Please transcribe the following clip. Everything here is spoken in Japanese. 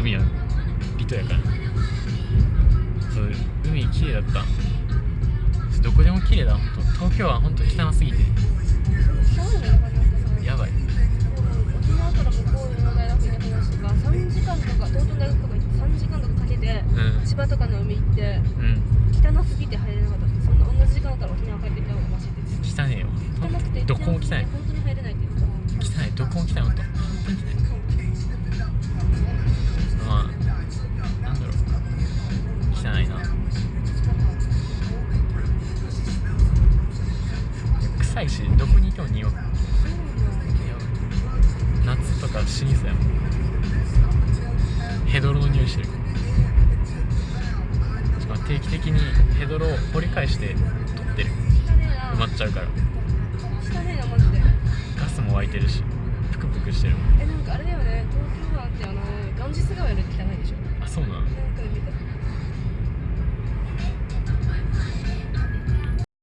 海は離島やから。そう海綺麗だった。どこでも綺麗だ。本当東京は本当汚すぎて。やばい。沖縄から向こうの大学に話とか3時間とか東京大学とか行って3時間とかかけて、うん、千葉とかの海行って、うん、汚すぎて入れなかった。そんな同じ時間だったら沖縄帰ってた方がマシです汚ねよ。汚くてどこも汚い。本当に入れないって言った。汚い。どこも汚い。本当に汚い。臭いしどこにいても匂う夏とか死にそうやもんヘドロの匂いしてるしかも定期的にヘドロを掘り返して取ってる埋まっちゃうからガスも湧いてるしプクプクしてるもんえなんかあれだよね。東京湾ってあのガンジス川より汚いでしょ。あそうなんなんか見た